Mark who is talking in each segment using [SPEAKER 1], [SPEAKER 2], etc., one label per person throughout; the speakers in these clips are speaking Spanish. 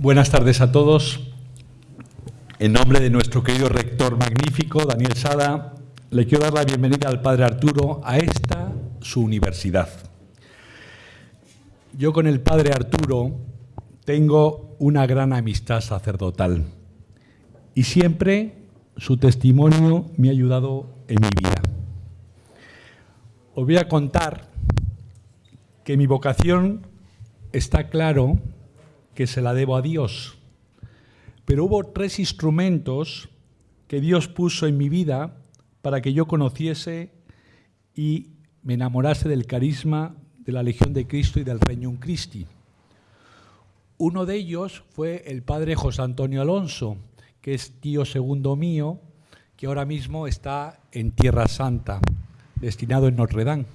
[SPEAKER 1] Buenas tardes a todos. En nombre de nuestro querido rector magnífico, Daniel Sada, le quiero dar la bienvenida al Padre Arturo a esta, su universidad. Yo con el Padre Arturo tengo una gran amistad sacerdotal y siempre su testimonio me ha ayudado en mi vida. Os voy a contar que mi vocación está claro que se la debo a Dios. Pero hubo tres instrumentos que Dios puso en mi vida para que yo conociese y me enamorase del carisma de la Legión de Cristo y del Reino Christi. Uno de ellos fue el padre José Antonio Alonso, que es tío segundo mío, que ahora mismo está en Tierra Santa, destinado en Notre Dame.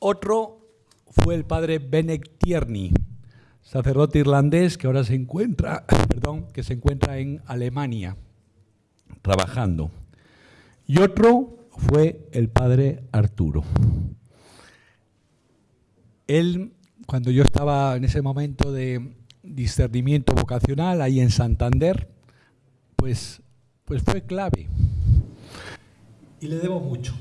[SPEAKER 1] Otro fue el padre Benek Tierney, sacerdote irlandés que ahora se encuentra, perdón, que se encuentra en Alemania trabajando. Y otro fue el padre Arturo. Él, cuando yo estaba en ese momento de discernimiento vocacional ahí en Santander, pues, pues fue clave. Y le debo mucho.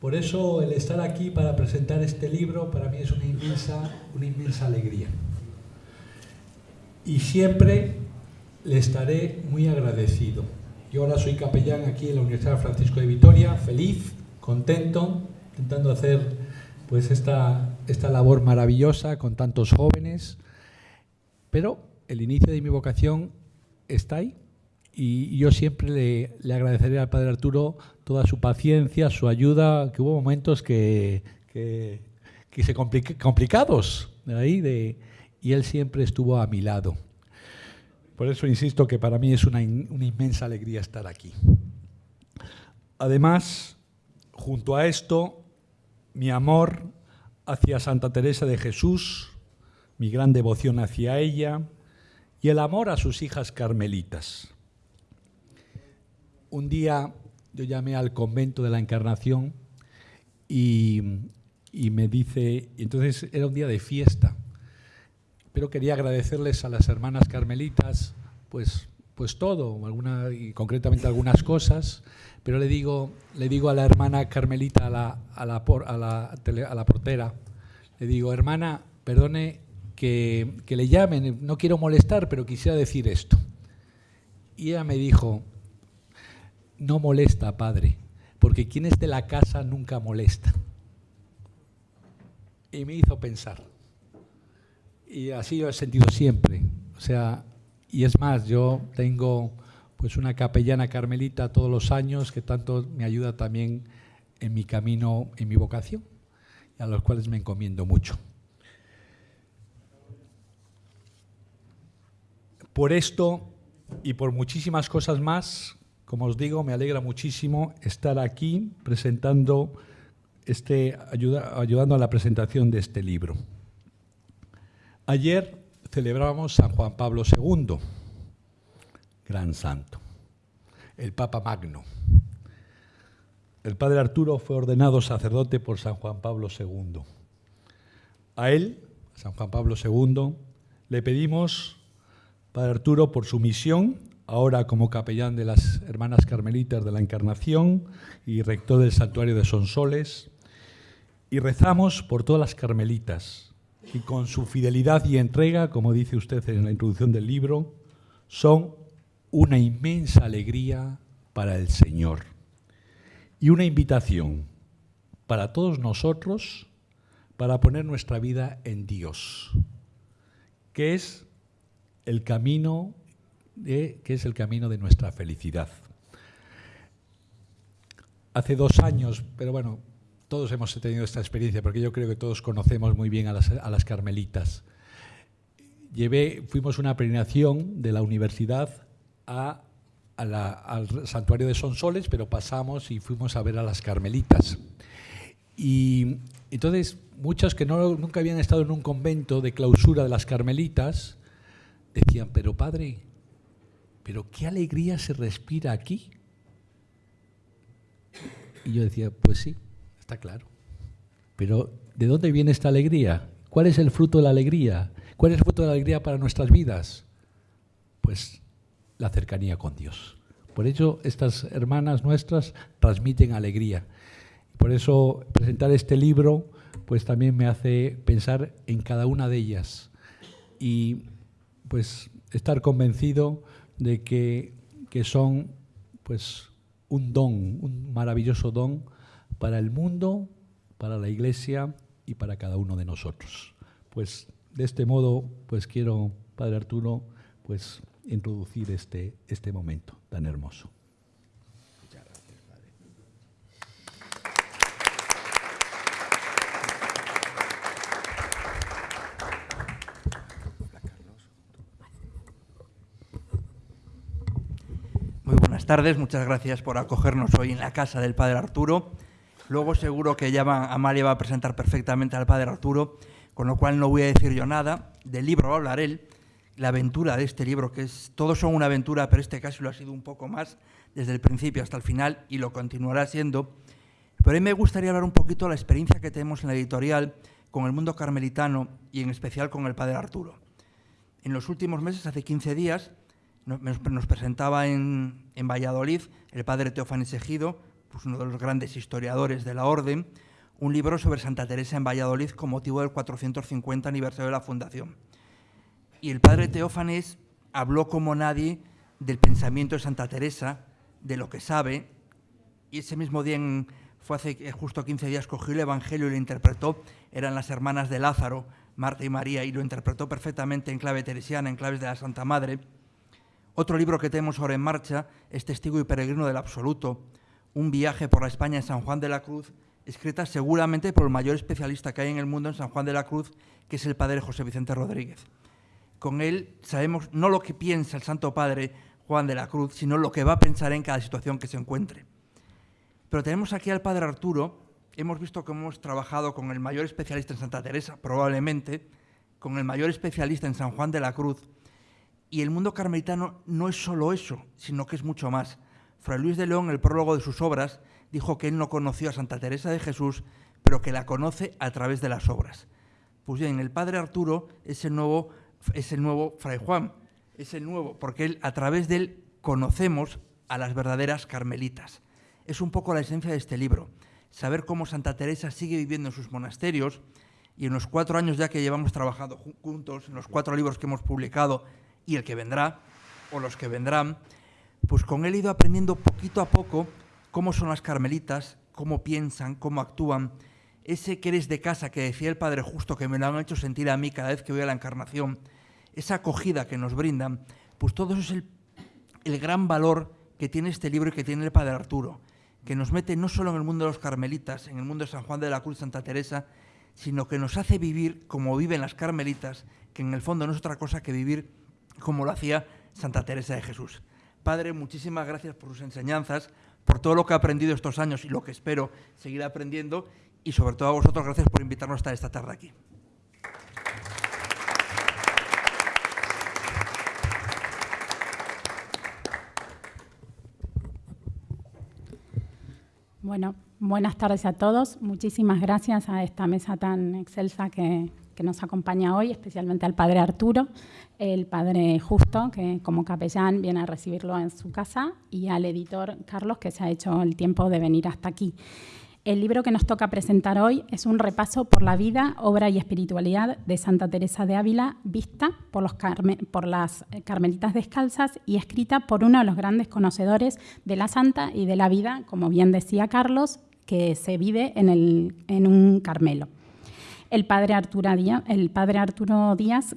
[SPEAKER 1] Por eso el estar aquí para presentar este libro para mí es una inmensa, una inmensa alegría y siempre le estaré muy agradecido. Yo ahora soy capellán aquí en la Universidad Francisco de Vitoria, feliz, contento, intentando hacer pues esta, esta labor maravillosa con tantos jóvenes, pero el inicio de mi vocación está ahí y yo siempre le, le agradeceré al Padre Arturo toda su paciencia, su ayuda, que hubo momentos que, que, que se complicados ahí de, y Él siempre estuvo a mi lado. Por eso insisto que para mí es una, inmensa alegría estar aquí. Además, junto a esto, mi amor hacia Santa Teresa de Jesús, mi gran devoción hacia ella y el amor a sus hijas carmelitas. Un día yo llamé al convento de la Encarnación y me dice, entonces era un día de fiesta, pero quería agradecerles a las hermanas carmelitas, pues, pues todo, alguna, y concretamente algunas cosas, pero le digo, le digo a la hermana carmelita, a la, a la, a la, portera, le digo, hermana, perdone que, que le llamen, no quiero molestar, pero quisiera decir esto. Y ella me dijo, no molesta, padre, porque quien es de la casa nunca molesta. Y me hizo pensar y así yo he sentido siempre. O sea, y es más, yo tengo pues una capellana carmelita todos los años que tanto me ayuda también en mi camino, en mi vocación, y a los cuales me encomiendo mucho. Por esto y por muchísimas cosas más, como os digo, me alegra muchísimo estar aquí presentando este, ayudando a la presentación de este libro. Ayer celebrábamos San Juan Pablo II, gran santo, el Papa Magno. El padre Arturo fue ordenado sacerdote por San Juan Pablo II. A él, San Juan Pablo II, le pedimos, padre Arturo, por su misión, ahora como capellán de las Hermanas Carmelitas de la Encarnación y rector del Santuario de Sonsoles, y rezamos por todas las carmelitas, y con su fidelidad y entrega, como dice usted en la introducción del libro, son una inmensa alegría para el Señor y una invitación para todos nosotros para poner nuestra vida en Dios, que es el camino de, que es el camino de nuestra felicidad. Hace dos años, pero bueno, todos hemos tenido esta experiencia, porque yo creo que todos conocemos muy bien a las, carmelitas. Fuimos una peregrinación de la universidad al santuario de Sonsoles, pero pasamos y fuimos a ver a las carmelitas. Y entonces, muchos que nunca habían estado en un convento de clausura de las carmelitas, decían, pero padre, pero qué alegría se respira aquí. Y yo decía, pues sí, Está claro. Pero ¿de dónde viene esta alegría? ¿Cuál es el fruto de la alegría? ¿Cuál es el fruto de la alegría para nuestras vidas? Pues la cercanía con Dios. Por ello, estas hermanas nuestras transmiten alegría. Por eso, presentar este libro, pues también me hace pensar en cada una de ellas y, pues, estar convencido de que, que son, pues, un don, un maravilloso don para el mundo, para la Iglesia y para cada uno de nosotros. Pues de este modo, pues quiero, Padre Arturo, pues introducir este, este momento tan hermoso. Muchas gracias, Padre.
[SPEAKER 2] Muy buenas tardes, muchas gracias por acogernos hoy en la casa del Padre Arturo. Luego seguro que ya va, Amalia va a presentar perfectamente al Padre Arturo, con lo cual no voy a decir yo nada. Del libro va a hablar él, la aventura de este libro, que es, todos son una aventura, pero este caso lo ha sido un poco más, desde el principio hasta el final, y lo continuará siendo. Pero a mí me gustaría hablar un poquito de la experiencia que tenemos en la editorial con el mundo carmelitano y en especial con el Padre Arturo. En los últimos meses, hace 15 días, nos, presentaba en, Valladolid el Padre Teófanes Ejido, pues uno de los grandes historiadores de la orden, un libro sobre Santa Teresa en Valladolid con motivo del 450 aniversario de la fundación. Y el padre Teófanes habló como nadie del pensamiento de Santa Teresa, de lo que sabe, y ese mismo día, fue hace eh, justo 15 días, cogió el Evangelio y lo interpretó, eran las hermanas de Lázaro, Marta y María, y lo interpretó perfectamente en clave teresiana, en claves de la Santa Madre. Otro libro que tenemos ahora en marcha es Testigo y Peregrino del Absoluto, un viaje por la España en San Juan de la Cruz, escrita seguramente por el mayor especialista que hay en el mundo en San Juan de la Cruz, que es el padre José Vicente Rodríguez. Con él sabemos no lo que piensa el Santo Padre Juan de la Cruz, sino lo que va a pensar en cada situación que se encuentre. Pero tenemos aquí al padre Arturo, hemos visto que hemos trabajado con el mayor especialista en Santa Teresa, probablemente, con el mayor especialista en San Juan de la Cruz, y el mundo carmelitano no es solo eso, sino que es mucho más. Fray Luis de León, en el prólogo de sus obras, dijo que él no conoció a Santa Teresa de Jesús, pero que la conoce a través de las obras. Pues bien, el padre Arturo es el nuevo, es el nuevo Fray Juan, es el nuevo, porque él, a través de él conocemos a las verdaderas carmelitas. Es un poco la esencia de este libro, saber cómo Santa Teresa sigue viviendo en sus monasterios y en los cuatro años ya que llevamos trabajando juntos, en los cuatro libros que hemos publicado y el que vendrá, o los que vendrán, pues con él he ido aprendiendo poquito a poco cómo son las carmelitas, cómo piensan, cómo actúan. Ese que eres de casa que decía el Padre Justo, que me lo han hecho sentir a mí cada vez que voy a la encarnación, esa acogida que nos brindan, pues todo eso es el, gran valor que tiene este libro y que tiene el Padre Arturo, que nos mete no solo en el mundo de los carmelitas, en el mundo de San Juan de la Cruz, Santa Teresa, sino que nos hace vivir como viven las carmelitas, que en el fondo no es otra cosa que vivir como lo hacía Santa Teresa de Jesús. Padre, muchísimas gracias por sus enseñanzas, por todo lo que he aprendido estos años y lo que espero seguir aprendiendo y sobre todo a vosotros gracias por invitarnos a estar esta tarde aquí.
[SPEAKER 3] Bueno, buenas tardes a todos. Muchísimas gracias a esta mesa tan excelsa que, que nos acompaña hoy, especialmente al padre Arturo, el padre Justo, que como capellán viene a recibirlo en su casa, y al editor Carlos, que se ha hecho el tiempo de venir hasta aquí. El libro que nos toca presentar hoy es un repaso por la vida, obra y espiritualidad de Santa Teresa de Ávila, vista por, los por las carmelitas descalzas y escrita por uno de los grandes conocedores de la santa y de la vida, como bien decía Carlos, que se vive en, el, en un Carmelo el padre, Arturo Díaz, el padre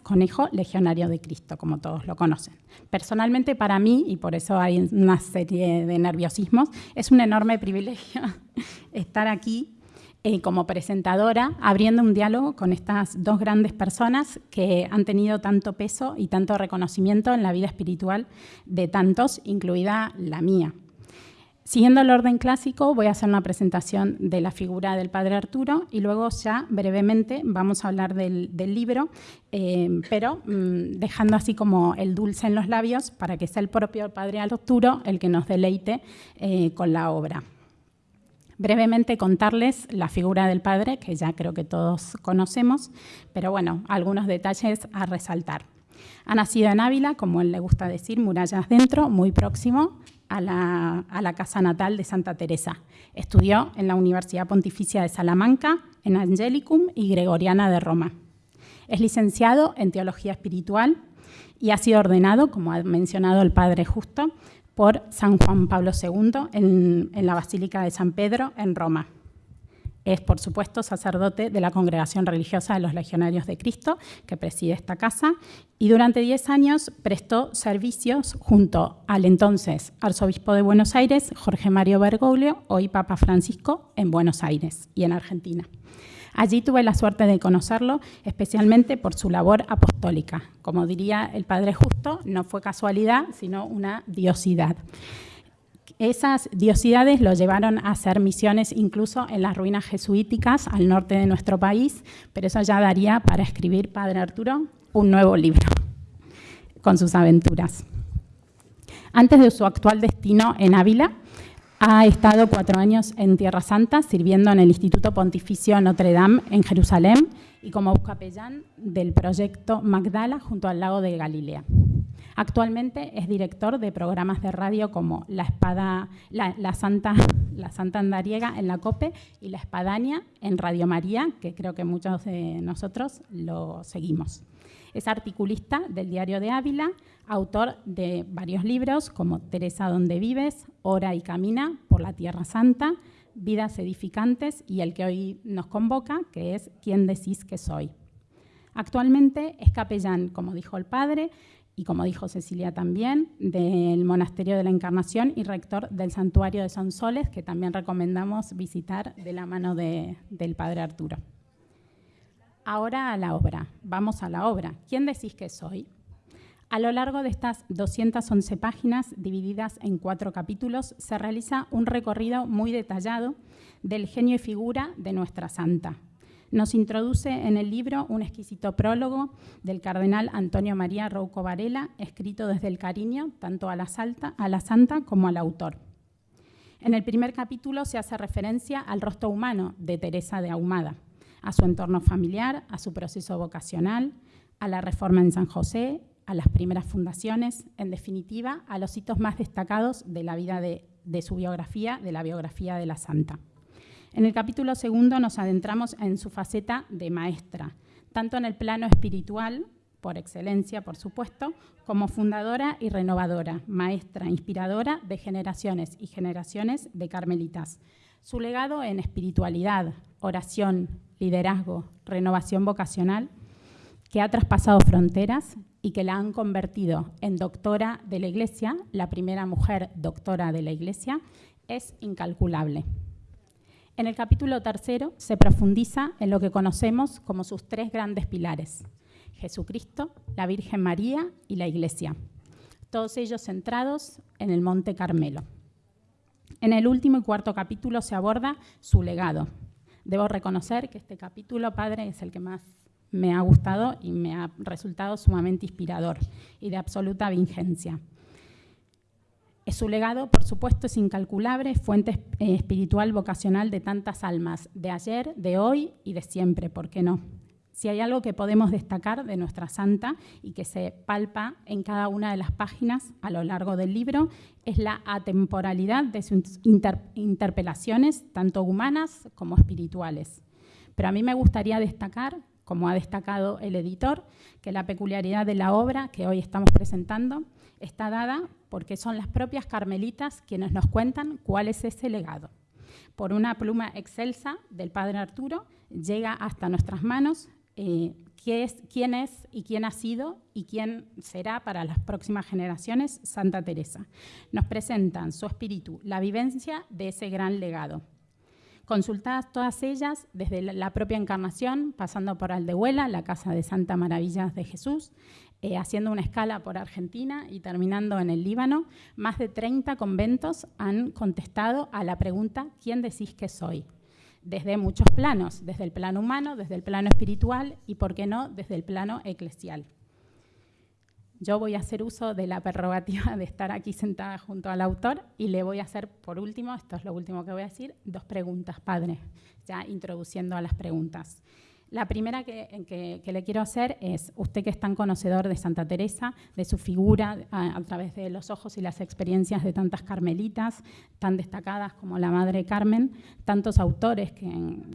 [SPEAKER 3] conejo legionario de Cristo, como todos lo conocen. Personalmente para mí, y por eso hay una serie de nerviosismos, es un enorme privilegio estar aquí eh, como presentadora, abriendo un diálogo con estas dos grandes personas que han tenido tanto peso y tanto reconocimiento en la vida espiritual de tantos, incluida la mía. Siguiendo el orden clásico, voy a hacer una presentación de la figura del padre Arturo y luego ya brevemente vamos a hablar del, libro, eh, pero mm, dejando así como el dulce en los labios para que sea el propio padre Arturo el que nos deleite eh, con la obra. brevemente contarles la figura del padre, que ya creo que todos conocemos, pero bueno, algunos detalles a resaltar. Ha nacido en Ávila, como él le gusta decir, murallas dentro, muy próximo a la, casa natal de Santa Teresa. Estudió en la Universidad Pontificia de Salamanca, en Angelicum y Gregoriana de Roma. Es licenciado en Teología Espiritual y ha sido ordenado, como ha mencionado el Padre Justo, por San Juan Pablo II en la Basílica de San Pedro en Roma. Es, por supuesto, sacerdote de la Congregación Religiosa de los Legionarios de Cristo, que preside esta casa, y durante 10 años prestó servicios junto al entonces arzobispo de Buenos Aires, Jorge Mario Bergoglio, hoy Papa Francisco, en Buenos Aires y en Argentina. Allí tuve la suerte de conocerlo, especialmente por su labor apostólica. Como diría el Padre Justo, no fue casualidad, sino una diosidad. Esas diosidades lo llevaron a hacer misiones incluso en las ruinas jesuíticas al norte de nuestro país, pero eso ya daría para escribir, Padre Arturo, un nuevo libro con sus aventuras. Antes de su actual destino en Ávila, ha estado cuatro años en Tierra Santa sirviendo en el Instituto Pontificio Notre Dame en Jerusalén y como capellán del proyecto Magdala junto al lago de Galilea. Actualmente es director de programas de radio como La, Espada, la, Santa, la Santa Andariega en la COPE y La Espadaña en Radio María, que creo que muchos de nosotros lo seguimos. Es articulista del Diario de Ávila, autor de varios libros como Teresa donde vives, Ora y camina por la Tierra Santa, Vidas edificantes y el que hoy nos convoca, que es ¿Quién decís que soy? Actualmente es capellán, como dijo el padre, y como dijo Cecilia también, del Monasterio de la Encarnación y rector del Santuario de Sonsoles, que también recomendamos visitar de la mano de, del Padre Arturo. Ahora a la obra. Vamos a la obra. ¿Quién decís que soy? A lo largo de estas 211 páginas, divididas en cuatro capítulos, se realiza un recorrido muy detallado del genio y figura de nuestra santa. Nos introduce en el libro un exquisito prólogo del cardenal Antonio María Rouco Varela, escrito desde el cariño tanto a la, salta, a la santa como al autor. En el primer capítulo se hace referencia al rostro humano de Teresa de Ahumada, a su entorno familiar, a su proceso vocacional, a la reforma en San José, a las primeras fundaciones, en definitiva, a los hitos más destacados de la vida de, de, su biografía, de la biografía de la santa. En el capítulo segundo nos adentramos en su faceta de maestra, tanto en el plano espiritual, por excelencia, por supuesto, como fundadora y renovadora, maestra, inspiradora de generaciones y generaciones de carmelitas. Su legado en espiritualidad, oración, liderazgo, renovación vocacional, que ha traspasado fronteras y que la han convertido en doctora de la Iglesia, la primera mujer doctora de la Iglesia, es incalculable. En el capítulo tercero se profundiza en lo que conocemos como sus tres grandes pilares, Jesucristo, la Virgen María y la Iglesia, todos ellos centrados en el Monte Carmelo. En el último y cuarto capítulo se aborda su legado. Debo reconocer que este capítulo, Padre, es el que más me ha gustado y me ha resultado sumamente inspirador y de absoluta vigencia. Su legado, por supuesto, es incalculable, fuente eh, espiritual vocacional de tantas almas, de ayer, de hoy y de siempre, ¿por qué no? Si hay algo que podemos destacar de nuestra santa y que se palpa en cada una de las páginas a lo largo del libro, es la atemporalidad de sus inter interpelaciones, tanto humanas como espirituales. Pero a mí me gustaría destacar como ha destacado el editor, que la peculiaridad de la obra que hoy estamos presentando está dada porque son las propias carmelitas quienes nos cuentan cuál es ese legado. Por una pluma excelsa del padre Arturo llega hasta nuestras manos eh, es, quién es y quién ha sido y quién será para las próximas generaciones Santa Teresa. Nos presentan su espíritu, la vivencia de ese gran legado consultadas todas ellas desde la propia encarnación, pasando por Aldehuela, la Casa de Santa Maravillas de Jesús, eh, haciendo una escala por Argentina y terminando en el Líbano, más de 30 conventos han contestado a la pregunta ¿quién decís que soy? Desde muchos planos, desde el plano humano, desde el plano espiritual y, por qué no, desde el plano eclesial. Yo voy a hacer uso de la prerrogativa de estar aquí sentada junto al autor y le voy a hacer, por último, esto es lo último que voy a decir, dos preguntas, padre, ya introduciendo a las preguntas. La primera que, le quiero hacer es, usted que es tan conocedor de Santa Teresa, de su figura a, través de los ojos y las experiencias de tantas carmelitas tan destacadas como la Madre Carmen, tantos autores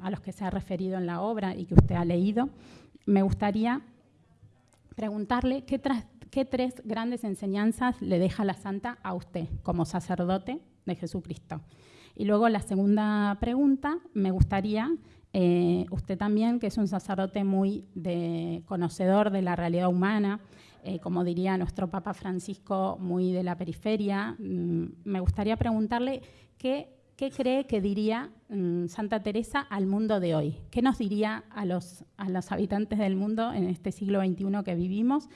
[SPEAKER 3] a los que se ha referido en la obra y que usted ha leído, me gustaría preguntarle qué, qué tres grandes enseñanzas le deja la Santa a usted como sacerdote de Jesucristo. Y luego la segunda pregunta, me gustaría eh, usted también, que es un sacerdote muy de, conocedor de la realidad humana, eh, como diría nuestro Papa Francisco, muy de la periferia, mm, me gustaría preguntarle qué, cree que diría mm, Santa Teresa al mundo de hoy. ¿Qué nos diría a los, a los habitantes del mundo en este siglo XXI que vivimos?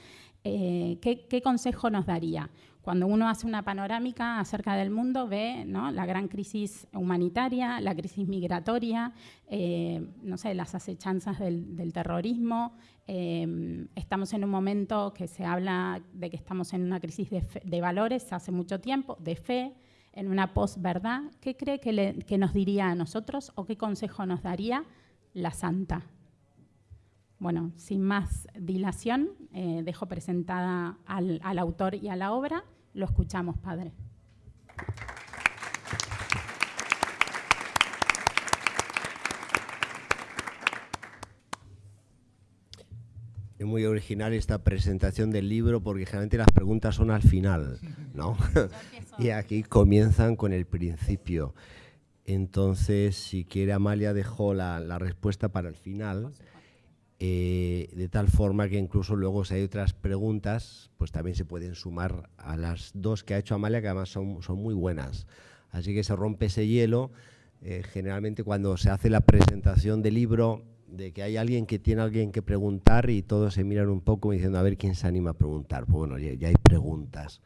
[SPEAKER 3] Eh, ¿qué, ¿qué, consejo nos daría? Cuando uno hace una panorámica acerca del mundo, ve la gran crisis humanitaria, la crisis migratoria, eh, no sé, las acechanzas del, terrorismo. Eh, estamos en un momento que se habla de que estamos en una crisis de, valores hace mucho tiempo, de fe, en una posverdad. ¿Qué cree que, nos diría a nosotros o qué consejo nos daría la Santa? Bueno, sin más dilación, eh, dejo presentada al autor y a la obra lo escuchamos, Padre.
[SPEAKER 4] Es muy original esta presentación del libro porque generalmente las preguntas son al final, ¿no? y aquí comienzan con el principio. Entonces, si quiere, Amalia dejó la, la respuesta para el final. Eh, de tal forma que incluso luego si hay otras preguntas, pues también se pueden sumar a las dos que ha hecho Amalia, que además son, son muy buenas. Así que se rompe ese hielo. Eh, generalmente cuando se hace la presentación del libro, de que hay alguien que tiene alguien que preguntar y todos se miran un poco diciendo a ver quién se anima a preguntar. Pues bueno, ya, hay preguntas.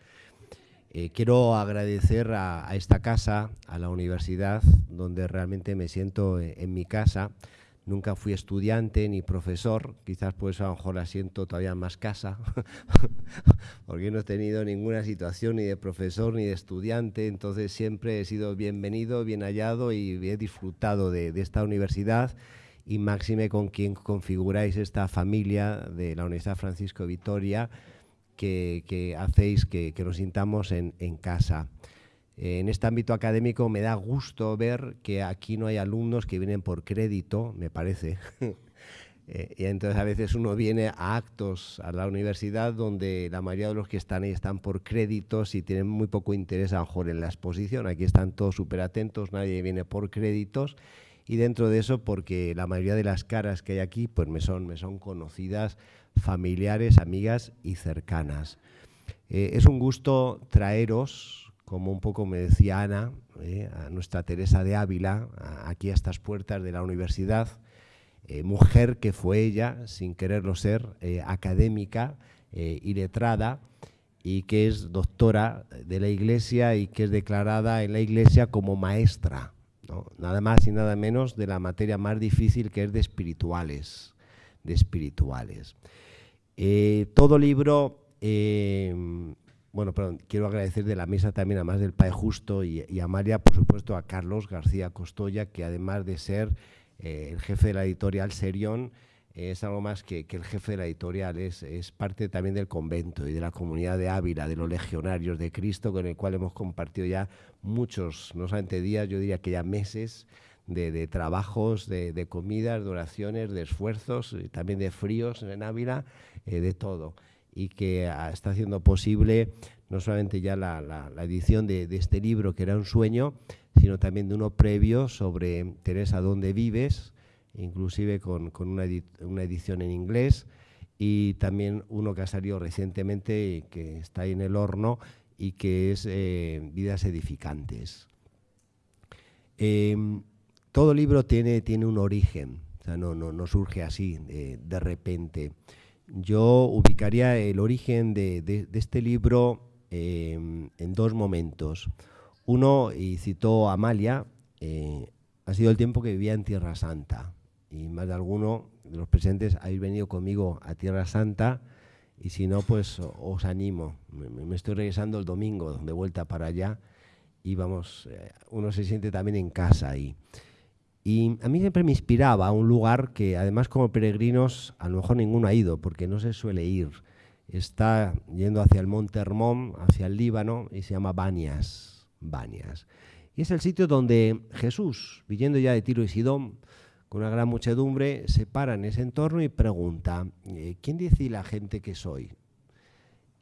[SPEAKER 4] Eh, quiero agradecer a, a, esta casa, a la universidad, donde realmente me siento en mi casa. Nunca fui estudiante ni profesor, quizás por eso a lo mejor la siento todavía más casa, porque no he tenido ninguna situación ni de profesor ni de estudiante, entonces siempre he sido bienvenido, bien hallado y he disfrutado de, esta universidad. Y máxime con quien configuráis esta familia de la Universidad Francisco Vitoria, que, hacéis que, nos sintamos en casa en este ámbito académico me da gusto ver que aquí no hay alumnos que vienen por crédito, me parece. Eh, y entonces a veces uno viene a actos a la universidad donde la mayoría de los que están ahí están por créditos y tienen muy poco interés a lo mejor en la exposición. Aquí están todos súper atentos, nadie viene por créditos y dentro de eso porque la mayoría de las caras que hay aquí pues me son, me son conocidas, familiares, amigas y cercanas. Eh, es un gusto traeros como un poco me decía Ana, eh, a nuestra Teresa de Ávila, aquí a estas puertas de la universidad, eh, mujer que fue ella, sin quererlo ser, eh, académica y letrada, y que es doctora de la Iglesia y que es declarada en la Iglesia como maestra, nada más y nada menos de la materia más difícil que es de espirituales. De espirituales. todo libro bueno, perdón, quiero agradecer de la mesa también, además del Padre Justo y, a María, por supuesto, a Carlos García Costoya, que además de ser eh, el jefe de la editorial Serión, es algo más que, el jefe de la editorial, es, parte también del convento y de la comunidad de Ávila, de los legionarios de Cristo, con el cual hemos compartido ya muchos, no solamente días, yo diría que ya meses de, trabajos, de, comidas, de oraciones, de esfuerzos, también de fríos en Ávila, eh, de todo y que ah, está haciendo posible no solamente ya la, edición de, este libro, que era un sueño, sino también de uno previo sobre Teresa, ¿dónde vives? inclusive con, una, edición en inglés, y también uno que ha salido recientemente que está ahí en el horno, y que es eh, Vidas Edificantes. Em, todo libro tiene, tiene un origen, o sea, no, no, surge así de repente yo ubicaría el origen de, este libro em, en dos momentos. Uno, y citó Amalia, eh, ha sido el tiempo que vivía en Tierra Santa. Y más de alguno de los presentes habéis venido conmigo a Tierra Santa y si no, pues os animo. Me, estoy regresando el domingo de vuelta para allá y vamos, eh, uno se siente también en casa ahí. Y a mí siempre me inspiraba un lugar que además como peregrinos a lo mejor ninguno ha ido porque no se suele ir. Está yendo hacia el Monte Hermón, hacia el Líbano y se llama Banias. Banias. Y es el sitio donde Jesús, viniendo ya de Tiro y Sidón, con una gran muchedumbre, se para en ese entorno y pregunta, eh, ¿quién dice la gente que soy?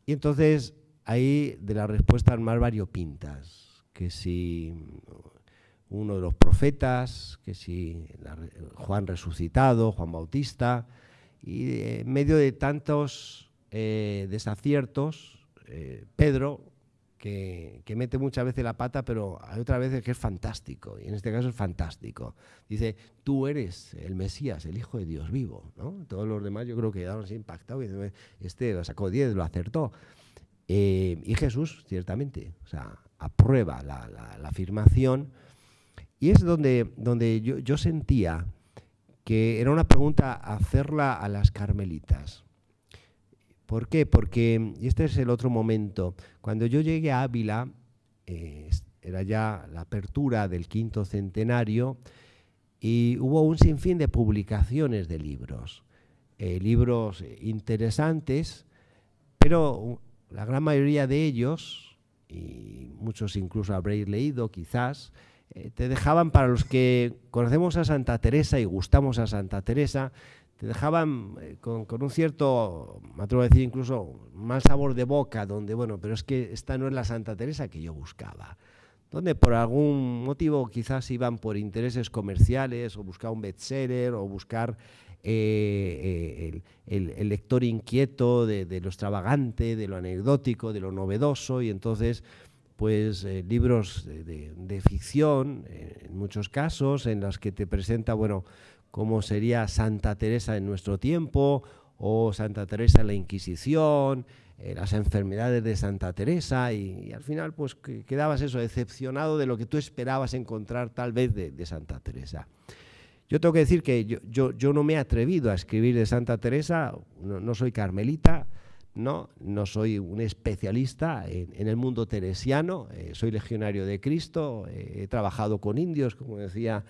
[SPEAKER 4] Y entonces ahí de las respuestas más variopintas, que si uno de los profetas, que si Juan resucitado, Juan Bautista, y en medio de tantos eh, desaciertos, eh, Pedro que, mete muchas veces la pata, pero hay otras veces que es fantástico, y en este caso es fantástico. Dice, tú eres el Mesías, el Hijo de Dios vivo. ¿no? Todos los demás yo creo que quedaron así impactados, y este lo sacó 10, lo acertó. Eh, y Jesús, ciertamente, o aprueba la, afirmación, y es donde, donde yo, sentía que era una pregunta hacerla a las carmelitas. ¿Por qué? Porque, y este es el otro momento, cuando yo llegué a Ávila, eh, era ya la apertura del quinto centenario, y hubo un sinfín de publicaciones de libros, eh, libros interesantes, pero la gran mayoría de ellos, y muchos incluso habréis leído quizás, eh, te dejaban para los que conocemos a Santa Teresa y gustamos a Santa Teresa, te dejaban eh, con, un cierto, me atrevo a decir incluso, mal sabor de boca, donde, bueno, pero es que esta no es la Santa Teresa que yo buscaba. Donde por algún motivo quizás iban por intereses comerciales o buscar un bestseller o buscar eh, el, lector inquieto de, lo extravagante, de lo anecdótico, de lo novedoso y entonces pues libros de, ficción, en muchos casos, en los que te presenta, bueno, como sería Santa Teresa en nuestro tiempo o Santa Teresa en la Inquisición, eh, las enfermedades de Santa Teresa y, al final pues quedabas eso, decepcionado de lo que tú esperabas encontrar tal vez de, Santa Teresa. Yo tengo que decir que yo, yo, no me he atrevido a escribir de Santa Teresa, no, soy carmelita, no, no soy un especialista en, el mundo teresiano, eh, soy legionario de Cristo, eh, he trabajado con indios, como decía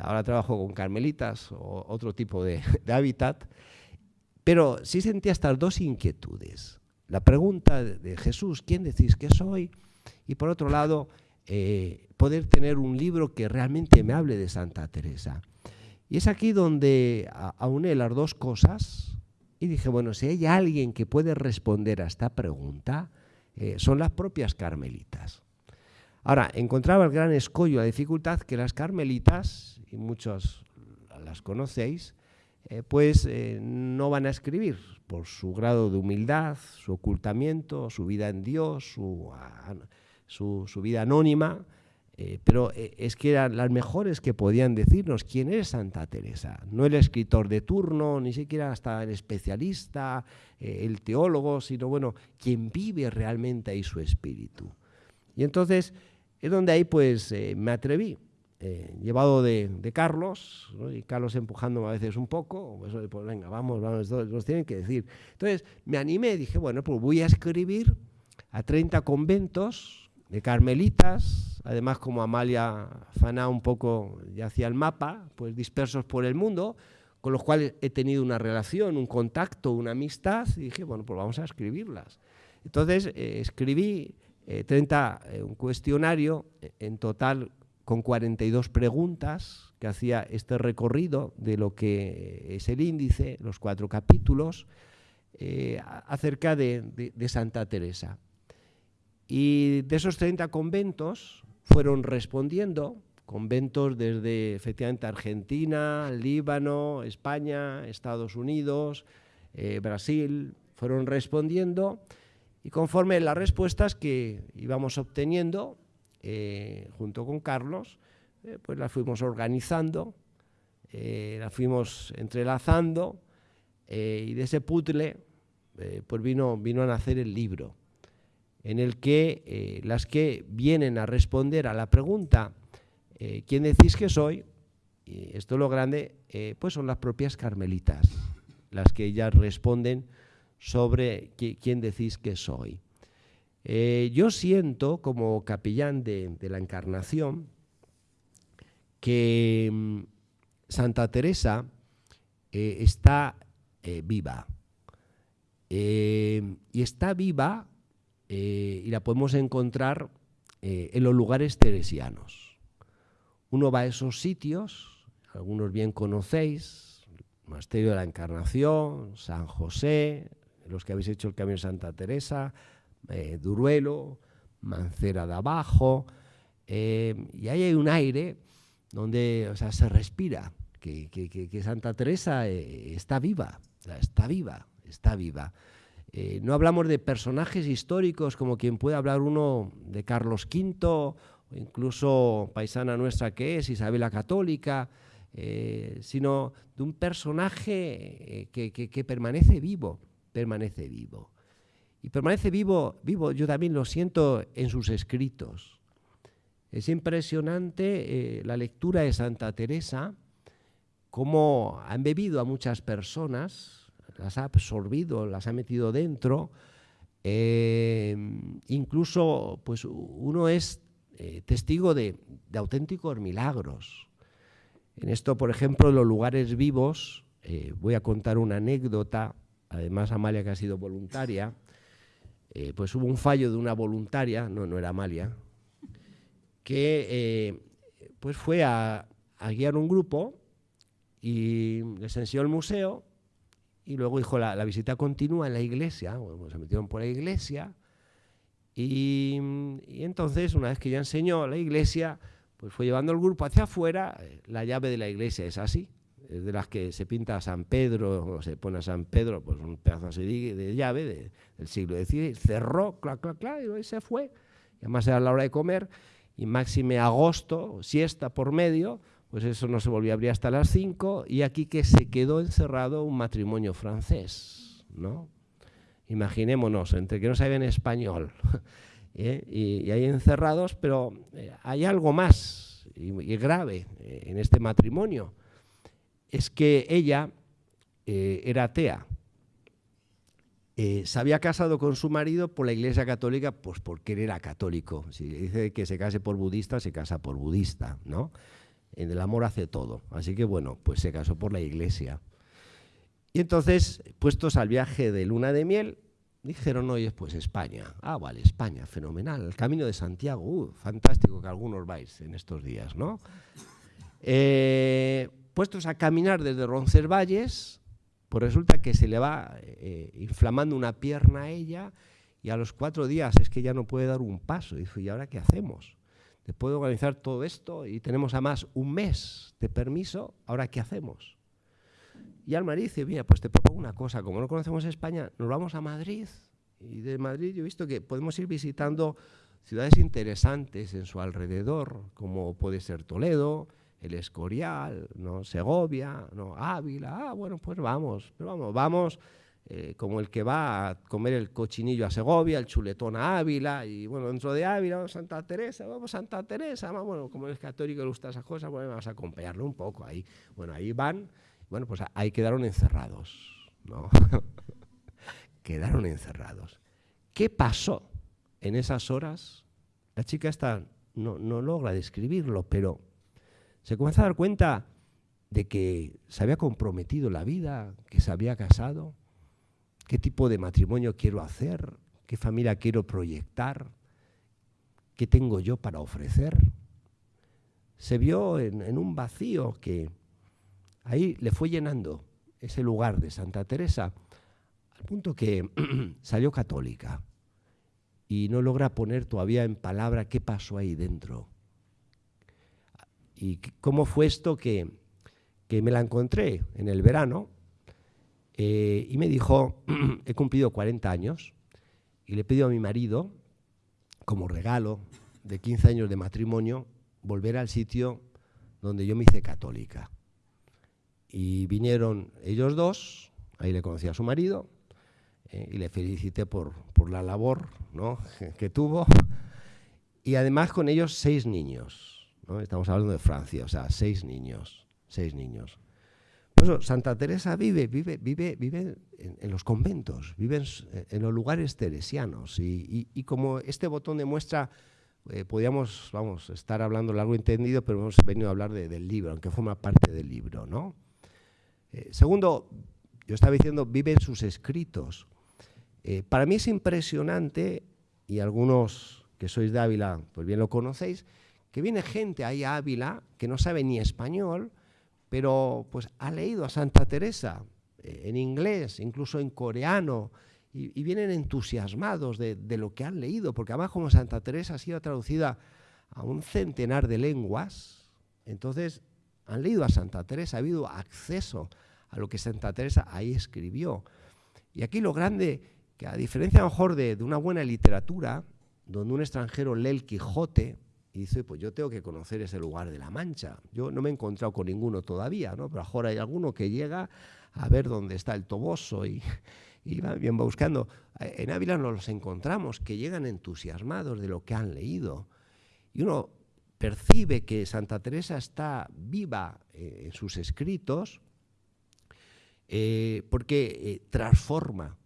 [SPEAKER 4] ahora trabajo con carmelitas o otro tipo de, hábitat, pero sí sentía estas dos inquietudes. La pregunta de Jesús, ¿quién decís que soy? Y por otro lado, eh, poder tener un libro que realmente me hable de Santa Teresa. Y es aquí donde auné las dos cosas y dije, bueno, si hay alguien que puede responder a esta pregunta, eh, son las propias carmelitas. Ahora, encontraba el gran escollo, la dificultad que las carmelitas, y muchos las conocéis, eh, pues eh, no van a escribir por su grado de humildad, su ocultamiento, su vida en Dios, su, su, vida anónima, eh, pero es que eran las mejores que podían decirnos quién es Santa Teresa, no el escritor de turno, ni siquiera hasta el especialista, el teólogo, sino bueno, quien vive realmente ahí su espíritu. Y entonces es donde ahí pues eh, me atreví, eh, llevado de, Carlos, y Carlos empujándome a veces un poco, pues, pues venga, vamos, vamos, nos tienen que decir. Entonces me animé, dije, bueno, pues voy a escribir a 30 conventos de carmelitas, además como Amalia Faná un poco ya hacía el mapa, pues dispersos por el mundo, con los cuales he tenido una relación, un contacto, una amistad, y dije, bueno, pues vamos a escribirlas. Entonces eh, escribí 30, eh, eh, un cuestionario eh, en total con 42 preguntas que hacía este recorrido de lo que es el índice, los cuatro capítulos, acerca de, Santa Teresa. Y de esos 30 conventos fueron respondiendo, conventos desde efectivamente Argentina, Líbano, España, Estados Unidos, Brasil, fueron respondiendo y conforme las respuestas que íbamos obteniendo, eh, junto con Carlos, eh, pues las fuimos organizando, eh, las fuimos entrelazando, y de ese puzzle pues vino, vino a nacer el libro, en el que las que vienen a responder a la pregunta, ¿quién decís que soy? Y esto es lo grande, pues son las propias carmelitas, las que ellas responden sobre quién decís que soy. Eh, yo siento, como capellán de, la Encarnación, que mm, Santa Teresa eh, está eh, viva. y está viva y la podemos encontrar en los lugares teresianos. Uno va a esos sitios, algunos bien conocéis, Monasterio de la Encarnación, San José, los que habéis hecho el Camino de Santa Teresa, eh, Duruelo, Mancera de Abajo, eh, y ahí hay un aire donde se respira, que, Santa Teresa eh, está viva, está viva, está viva. No hablamos de personajes históricos como quien puede hablar uno de Carlos V, o incluso paisana nuestra que es Isabel la Católica, sino de un personaje que permanece vivo, permanece vivo. Y permanece vivo, vivo, yo también lo siento en sus escritos. Es impresionante eh, la lectura de Santa Teresa, cómo ha embebido a muchas personas, las ha absorbido, las ha metido dentro. Eh, incluso, pues uno es eh, testigo de, auténticos milagros. En esto, por ejemplo, los lugares vivos, voy a contar una anécdota, además Amalia que ha sido voluntaria, eh, pues hubo un fallo de una voluntaria, no, no era Amalia, que eh, pues fue a, guiar un grupo y les enseñó el museo y luego dijo, la, visita continúa en la iglesia, bueno, pues se metieron por la iglesia y, entonces una vez que ya enseñó la iglesia, pues fue llevando el grupo hacia afuera, eh, la llave de la iglesia es así, de las que se pinta a San Pedro, o se pone a San Pedro, pues un pedazo así de, llave del siglo XVI, cerró, clac, clac, clac, y se fue. Y además era la hora de comer, y máxime agosto, siesta por medio, pues eso no se volvió a abrir hasta las 5, y aquí que se quedó encerrado un matrimonio francés, ¿no? Imaginémonos, entre que no sabían español ¿eh? y, hay encerrados, pero eh, hay algo más y, y grave eh, en este matrimonio es que ella era atea. Eh, se había casado con su marido por la Iglesia Católica, pues porque él era católico. Si dice que se case por budista, se casa por budista, ¿no? En el amor hace todo. Así que bueno, pues se casó por la Iglesia. Y entonces, puestos al viaje de luna de miel, dijeron, oye, pues España. Ah, vale, España, fenomenal. El Camino de Santiago, uh, fantástico que algunos vais en estos días, ¿no? Eh, puestos a caminar desde Roncesvalles, pues resulta que se le va eh, inflamando una pierna a ella y a los cuatro días es que ya no puede dar un paso. Y dice, ¿y ahora qué hacemos? Después de organizar todo esto y tenemos además un mes de permiso, ¿ahora qué hacemos? Y al marido dice, mira, pues te propongo una cosa, como no conocemos España, nos vamos a Madrid. Y de Madrid yo he visto que podemos ir visitando ciudades interesantes en su alrededor, como puede ser Toledo, el Escorial, ¿no? Segovia, ¿no? Ávila, ah, bueno, pues vamos, vamos, vamos eh, como el que va a comer el cochinillo a Segovia, el chuletón a Ávila, y bueno, dentro de Ávila, vamos Santa Teresa, vamos a Santa Teresa, bueno, como es católico le gusta esas cosas, bueno, vamos a acompañarlo un poco ahí. Bueno, ahí van, bueno, pues ahí quedaron encerrados, ¿no? quedaron encerrados. ¿Qué pasó en esas horas? La chica está, no, no logra describirlo, pero se comienza a dar cuenta de que se había comprometido la vida, que se había casado, qué tipo de matrimonio quiero hacer, qué familia quiero proyectar, qué tengo yo para ofrecer. Se vio en, un vacío que ahí le fue llenando ese lugar de Santa Teresa, al punto que salió católica y no logra poner todavía en palabra qué pasó ahí dentro ¿Y cómo fue esto que, me la encontré en el verano? Eh, y me dijo, he cumplido 40 años y le pido a mi marido, como regalo de 15 años de matrimonio, volver al sitio donde yo me hice católica. Y vinieron ellos dos, ahí le conocí a su marido, eh, y le felicité por, por la labor ¿no? que tuvo, y además con ellos seis niños. Estamos hablando de Francia, o sea, seis niños, seis niños. Santa Teresa vive, vive, vive, vive en, los conventos, vive en, los lugares teresianos. Y, como este botón demuestra, eh, podríamos vamos, estar hablando largo entendido, pero hemos venido a hablar del libro, aunque forma parte del libro. ¿no? Eh, segundo, yo estaba diciendo, vive en sus escritos. Eh, para mí es impresionante, y algunos que sois de Ávila, pues bien lo conocéis, que viene gente ahí a Ávila que no sabe ni español, pero pues ha leído a Santa Teresa eh, en inglés, incluso en coreano, y, vienen entusiasmados de, lo que han leído, porque además como Santa Teresa ha sido traducida a un centenar de lenguas, entonces han leído a Santa Teresa, ha habido acceso a lo que Santa Teresa ahí escribió. Y aquí lo grande, que a diferencia a lo mejor de, de una buena literatura, donde un extranjero lee el Quijote, y dice, pues yo tengo que conocer ese lugar de la Mancha. Yo no me he encontrado con ninguno todavía, ¿no? pero ahora hay alguno que llega a ver dónde está el Toboso y, y va bien buscando. En Ávila nos los encontramos, que llegan entusiasmados de lo que han leído. Y uno percibe que Santa Teresa está viva eh, en sus escritos eh, porque eh, transforma.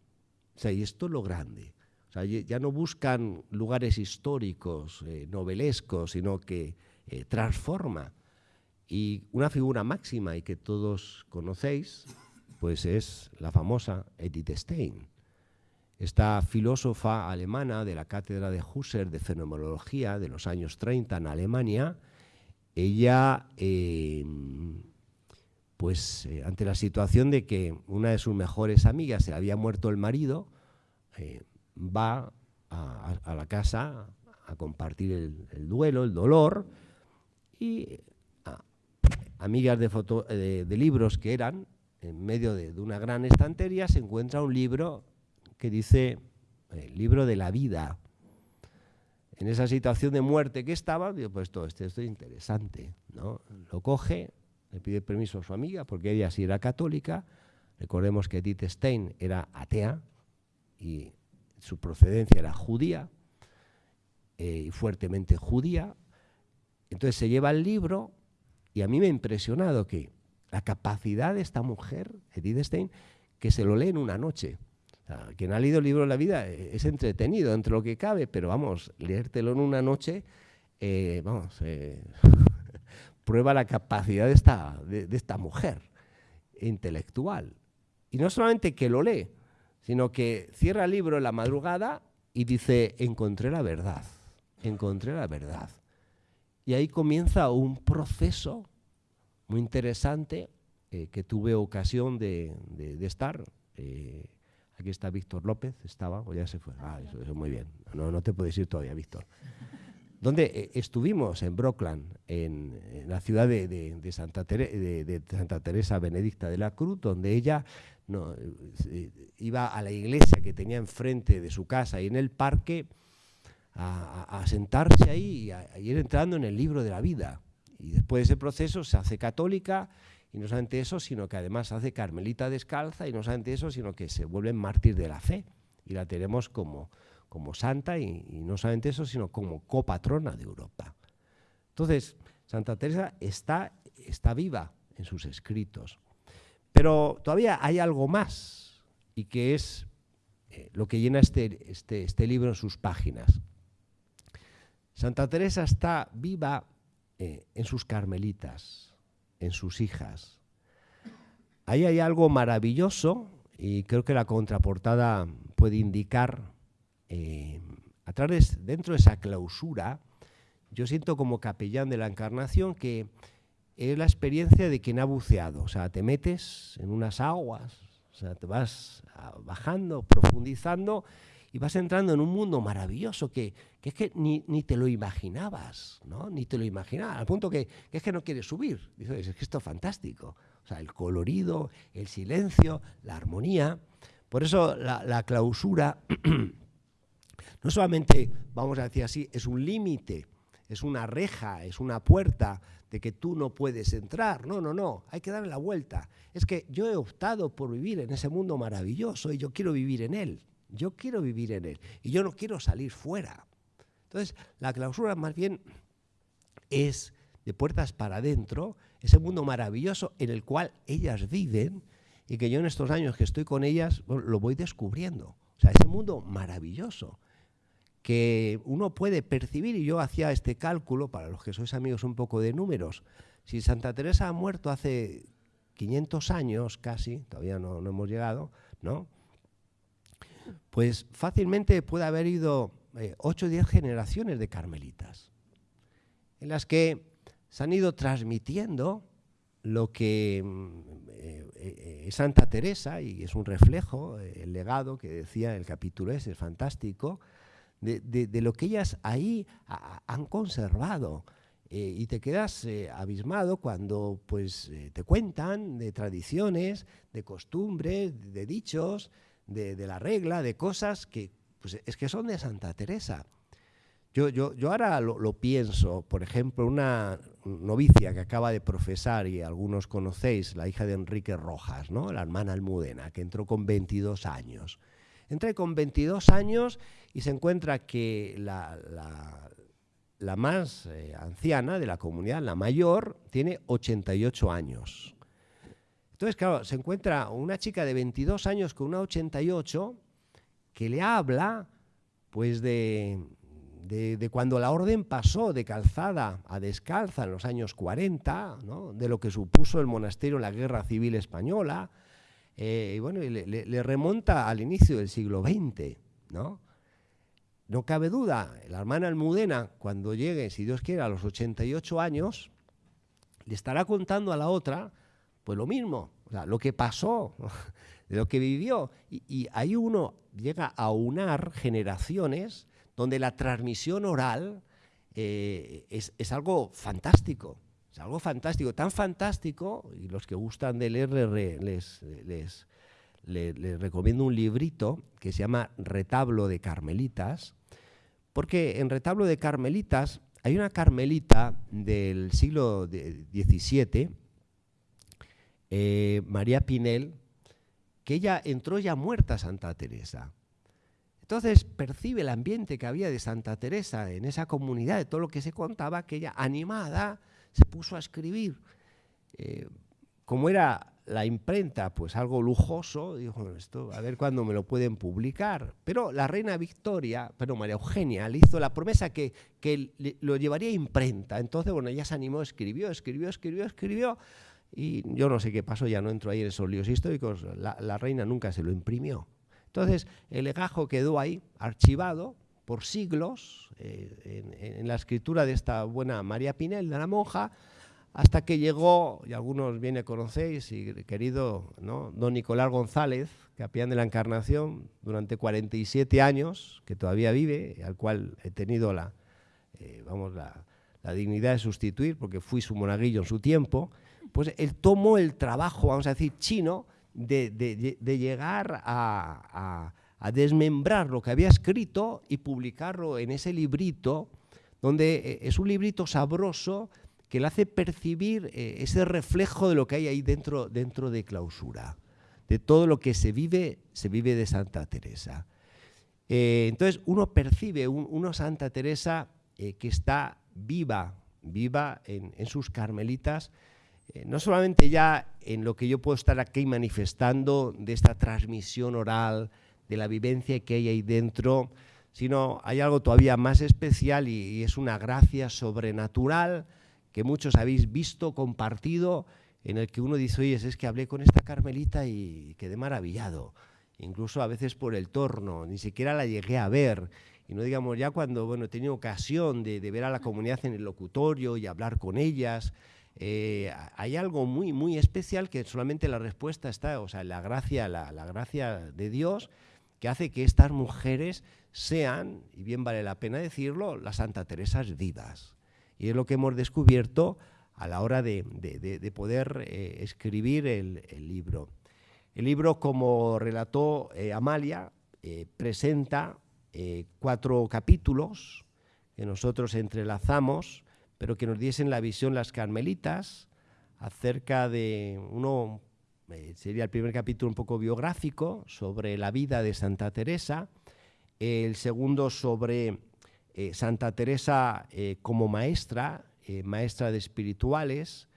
[SPEAKER 4] O sea, y esto es lo grande ya no buscan lugares históricos, eh, novelescos, sino que eh, transforma. Y una figura máxima y que todos conocéis, pues es la famosa Edith Stein. Esta filósofa alemana de la cátedra de Husserl de fenomenología de los años 30 en Alemania, ella, em, pues eh, ante la situación de que una de sus mejores amigas se había muerto el marido, va a, la casa a compartir el, duelo, el dolor, y amigas de, libros que eran, en medio de, una gran estantería, se encuentra un libro que dice, el eh, libro de la vida. En esa situación de muerte que estaba, digo, pues todo esto, es interesante, ¿no? Lo coge, le pide permiso a su amiga, porque ella sí era católica, recordemos que Edith Stein era atea, y su procedencia era judía, eh, fuertemente judía. Entonces se lleva el libro y a mí me ha impresionado que la capacidad de esta mujer, Edith Stein, que se lo lee en una noche. quien ha leído el libro de la vida eh, es entretenido entre lo que cabe, pero vamos, leértelo en una noche, eh, vamos, prueba la capacidad de esta, de esta mujer intelectual. Y no solamente que lo lee, sino que cierra el libro en la madrugada y dice, encontré la verdad, encontré la verdad. Y ahí comienza un proceso muy interesante eh, que tuve ocasión de, estar. Eh, aquí está Víctor López, estaba, o ya se fue. Ah, eso, es muy bien. No, no te puedes ir todavía, Víctor. Donde eh, estuvimos en Brockland, en, la ciudad de, Santa de, Santa Teresa Benedicta de la Cruz, donde ella no, eh, iba a la iglesia que tenía enfrente de su casa y en el parque a, sentarse ahí y a, ir entrando en el libro de la vida. Y después de ese proceso se hace católica y no solamente eso, sino que además se hace carmelita descalza y no solamente eso, sino que se vuelve mártir de la fe y la tenemos como, como santa y, no solamente eso, sino como copatrona de Europa. Entonces, Santa Teresa está, está viva en sus escritos. Pero todavía hay algo más, y que es eh, lo que llena este, este, este, libro en sus páginas. Santa Teresa está viva eh, en sus carmelitas, en sus hijas. Ahí hay algo maravilloso, y creo que la contraportada puede indicar, eh, a través, dentro de esa clausura, yo siento como capellán de la Encarnación que es la experiencia de quien ha buceado. O sea, te metes en unas aguas, o sea, te vas bajando, profundizando y vas entrando en un mundo maravilloso que, es que ni, te lo imaginabas, ¿no? Ni te lo imaginabas, al punto que, es que no quieres subir. Dices, es que esto es fantástico. O sea, el colorido, el silencio, la armonía. Por eso la, la clausura no solamente, vamos a decir así, es un límite, es una reja, es una puerta de que tú no puedes entrar. No, no, no, hay que darle la vuelta. Es que yo he optado por vivir en ese mundo maravilloso y yo quiero vivir en él. Yo quiero vivir en él y yo no quiero salir fuera. Entonces, la clausura más bien es de puertas para adentro, ese mundo maravilloso en el cual ellas viven y que yo en estos años que estoy con ellas lo voy descubriendo. O sea, ese mundo maravilloso que uno puede percibir, y yo hacía este cálculo, para los que sois amigos un poco de números, si Santa Teresa ha muerto hace 500 años casi, todavía no, no hemos llegado, ¿no? Pues fácilmente puede haber ido 8 o 10 generaciones de carmelitas, en las que se han ido transmitiendo lo que mm, eh, eh, Santa Teresa, y es un reflejo, eh, el legado que decía el capítulo ese, es fantástico, de, lo que ellas ahí han conservado. y te quedas abismado cuando pues, te cuentan de tradiciones, de costumbres, de dichos, de, la regla, de cosas que pues, es que son de Santa Teresa. Yo, yo, yo ahora lo, pienso, por ejemplo, una novicia que acaba de profesar, y algunos conocéis, la hija de Enrique Rojas, ¿no? la hermana Almudena, que entró con 22 años. Entra con 22 años y se encuentra que la, más eh, anciana de la comunidad, la mayor, tiene 88 años. Entonces, claro, se encuentra una chica de 22 años con una 88 que le habla pues de, de, cuando la orden pasó de calzada a descalza en los años 40, de lo que supuso el monasterio en la Guerra Civil Española, eh, y bueno, le, remonta al inicio del siglo XX, ¿no? No cabe duda, la hermana Almudena, cuando llegue, si Dios quiere, a los 88 años, le estará contando a la otra, pues lo mismo, lo que pasó, de lo que vivió. Y, y ahí uno llega a unar generaciones donde la transmisión oral eh, es, algo fantástico. Es algo fantástico, tan fantástico, y los que gustan de leer les, les, les, recomiendo un librito que se llama Retablo de Carmelitas, porque en Retablo de Carmelitas hay una carmelita del siglo XVII, eh, María Pinel, que ella entró ya muerta a Santa Teresa. Entonces percibe el ambiente que había de Santa Teresa en esa comunidad, de todo lo que se contaba, que ella animada se puso a escribir. Eh, como era la imprenta, pues algo lujoso, dijo, esto a ver cuándo me lo pueden publicar. Pero la reina Victoria, pero María Eugenia, le hizo la promesa que, que lo llevaría a imprenta. Entonces, bueno, ella se animó, escribió, escribió, escribió, escribió. Y yo no sé qué pasó, ya no entro ahí en esos líos históricos. la reina nunca se lo imprimió. Entonces, el legajo quedó ahí, archivado por siglos, eh, en, la escritura de esta buena María Pinel, de la monja, hasta que llegó, y algunos bien conocéis, y querido don Nicolás González, capellán de la Encarnación, durante 47 años, que todavía vive, al cual he tenido la, eh, vamos, la, la dignidad de sustituir, porque fui su monaguillo en su tiempo, pues él tomó el trabajo, vamos a decir, chino, de, llegar a, desmembrar lo que había escrito y publicarlo en ese librito, donde eh, es un librito sabroso que le hace percibir eh, ese reflejo de lo que hay ahí dentro, dentro de clausura, de todo lo que se vive, se vive de Santa Teresa. Eh, entonces uno percibe una Santa Teresa que está viva, viva en, sus carmelitas, no solamente ya en lo que yo puedo estar aquí manifestando de esta transmisión oral, de la vivencia que hay ahí dentro, sino hay algo todavía más especial y, es una gracia sobrenatural que muchos habéis visto, compartido, en el que uno dice, oye, es que hablé con esta Carmelita y quedé maravillado, incluso a veces por el torno, ni siquiera la llegué a ver, y no digamos ya cuando bueno, he tenido ocasión de, de ver a la comunidad en el locutorio y hablar con ellas, eh, hay algo muy, muy especial que solamente la respuesta está, o sea, la gracia, la, gracia de Dios que hace que estas mujeres sean, y bien vale la pena decirlo, las Santa Teresas vivas. Y es lo que hemos descubierto a la hora de, poder eh, escribir el, libro. El libro, como relató eh, Amalia, presenta cuatro capítulos que nosotros entrelazamos pero que nos diesen la visión las carmelitas acerca de uno, eh, sería el primer capítulo un poco biográfico sobre la vida de Santa Teresa, el segundo sobre eh, Santa Teresa eh, como maestra maestra de espirituales,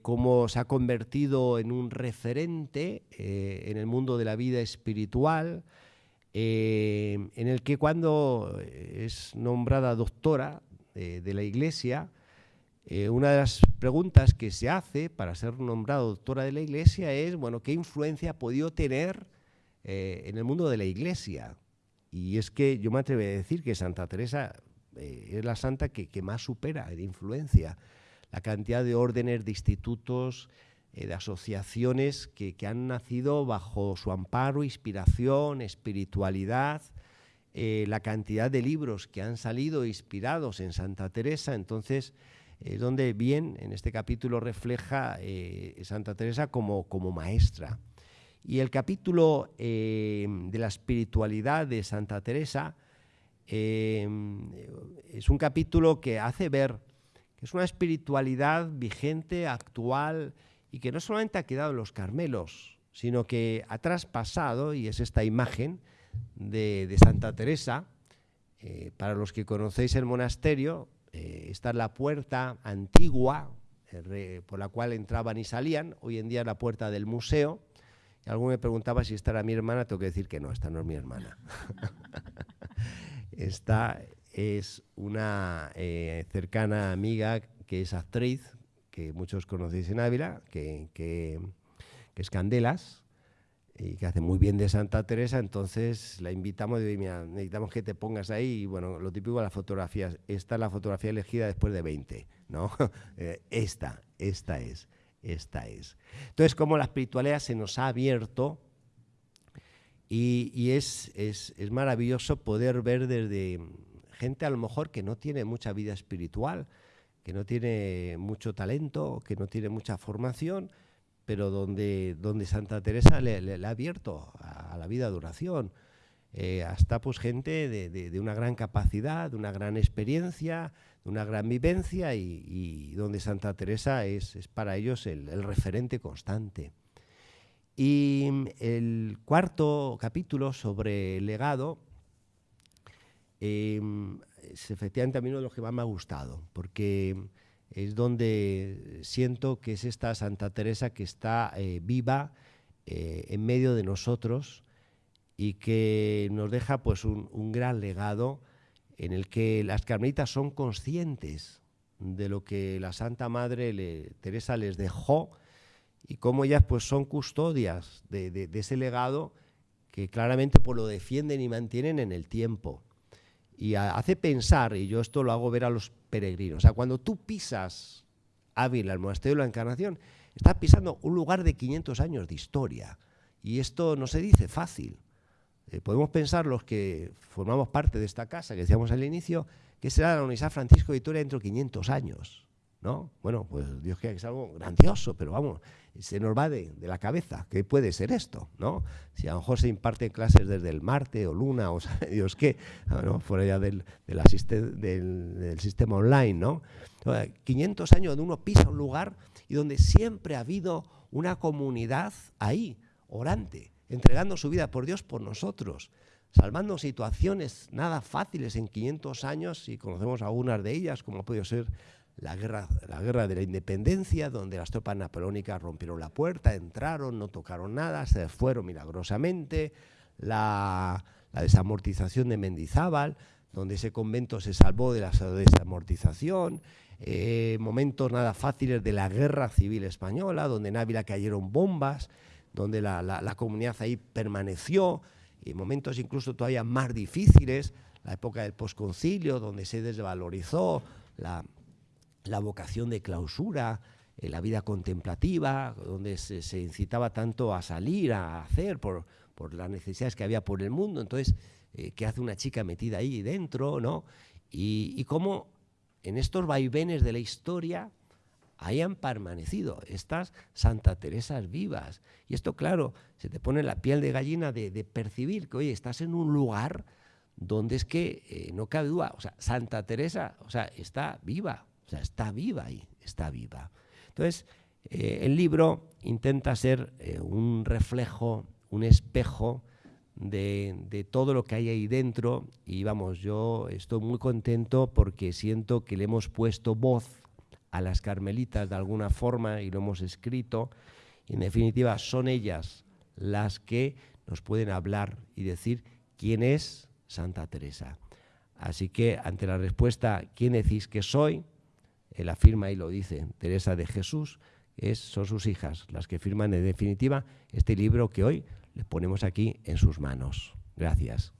[SPEAKER 4] cómo se ha convertido en un referente en el mundo de la vida espiritual, en el que cuando es nombrada doctora de la Iglesia, una de las preguntas que se hace para ser nombrada doctora de la Iglesia es, bueno, ¿qué influencia ha podido tener en el mundo de la Iglesia? Y es que yo me atrevo a decir que Santa Teresa eh, es la santa que, más supera en influencia la cantidad de órdenes, de institutos, eh, de asociaciones que, han nacido bajo su amparo, inspiración, espiritualidad, eh, la cantidad de libros que han salido inspirados en Santa Teresa. Entonces, es donde bien en este capítulo refleja Santa Teresa como, como maestra. Y el capítulo de la espiritualidad de Santa Teresa es un capítulo que hace ver que es una espiritualidad vigente, actual, y que no solamente ha quedado en los Carmelos, sino que ha traspasado, y es esta imagen de, Santa Teresa, eh, para los que conocéis el monasterio, eh, esta es la puerta antigua por la cual entraban y salían, hoy en día es la puerta del museo, y alguno me preguntaba si esta era mi hermana, tengo que decir que no, esta no es mi hermana. Esta es una eh, cercana amiga que es actriz, que muchos conocéis en Ávila, que, es Candelas y que hace muy bien de Santa Teresa, entonces la invitamos y mira, necesitamos que te pongas ahí y bueno, lo típico de las fotografías, esta es la fotografía elegida después de 20, ¿no? Eh, esta, esta es, esta es. Entonces, como la espiritualidad se nos ha abierto y, es, es, es, maravilloso poder ver desde gente a lo mejor que no tiene mucha vida espiritual, que no tiene mucho talento, que no tiene mucha formación, pero donde, donde Santa Teresa le, ha abierto a, la vida de oración. Eh, hasta pues gente de, de, una gran capacidad, de una gran experiencia, de una gran vivencia y, donde Santa Teresa es, es para ellos el, el referente constante. Y el cuarto capítulo sobre el legado em, es efectivamente a mí uno de los que más me ha gustado, porque es donde siento que es esta Santa Teresa que está eh, viva eh, en medio de nosotros y que nos deja pues un, gran legado en el que las carmelitas son conscientes de lo que la Santa Madre Teresa les dejó y cómo ellas pues son custodias de, ese legado que claramente pues, lo defienden y mantienen en el tiempo. Y hace pensar, y yo esto lo hago ver a los peregrinos, o sea, cuando tú pisas Ávila, el monasterio de la Encarnación, estás pisando un lugar de 500 años de historia. Y esto no se dice fácil. Eh, podemos pensar los que formamos parte de esta casa, que decíamos al inicio, que será la Universidad Francisco de Vitoria dentro de 500 años. ¿No? Bueno, pues Dios quiera que sea algo grandioso, pero vamos, se nos va de, la cabeza. ¿Qué puede ser esto? ¿no? Si a lo mejor se imparten clases desde el Marte o Luna o sabe Dios qué, fuera ya del, del, sistema online, ¿no? 500 años donde uno pisa un lugar y donde siempre ha habido una comunidad ahí, orante, entregando su vida por Dios por nosotros, salvando situaciones nada fáciles en 500 años, y conocemos algunas de ellas, como ha podido ser la guerra, la guerra de la independencia, donde las tropas napoleónicas rompieron la puerta, entraron, no tocaron nada, se fueron milagrosamente, la, desamortización de Mendizábal, donde ese convento se salvó de la desamortización, eh, momentos nada fáciles de la guerra civil española, donde en Ávila cayeron bombas, donde la, la comunidad ahí permaneció, y momentos incluso todavía más difíciles, la época del posconcilio, donde se desvalorizó la, la vocación de clausura, eh, la vida contemplativa, donde se, incitaba tanto a salir, a hacer por, las necesidades que había por el mundo. Entonces, eh, ¿qué hace una chica metida ahí dentro? ¿no? Y, y cómo en estos vaivenes de la historia hayan permanecido estas Santa Teresas vivas. Y esto, claro, se te pone la piel de gallina de, percibir que, oye, estás en un lugar donde es que eh, no cabe duda, o sea, Santa Teresa, o sea, está viva, sea, está viva ahí, está viva. Entonces, eh, el libro intenta ser eh, un reflejo, un espejo de, todo lo que hay ahí dentro y vamos, yo estoy muy contento porque siento que le hemos puesto voz a las carmelitas de alguna forma y lo hemos escrito. en definitiva, son ellas las que nos pueden hablar y decir quién es Santa Teresa. Así que ante la respuesta, ¿quién decís que soy? Él afirma y lo dice, Teresa de Jesús, es, son sus hijas las que firman en definitiva este libro que hoy le ponemos aquí en sus manos. Gracias.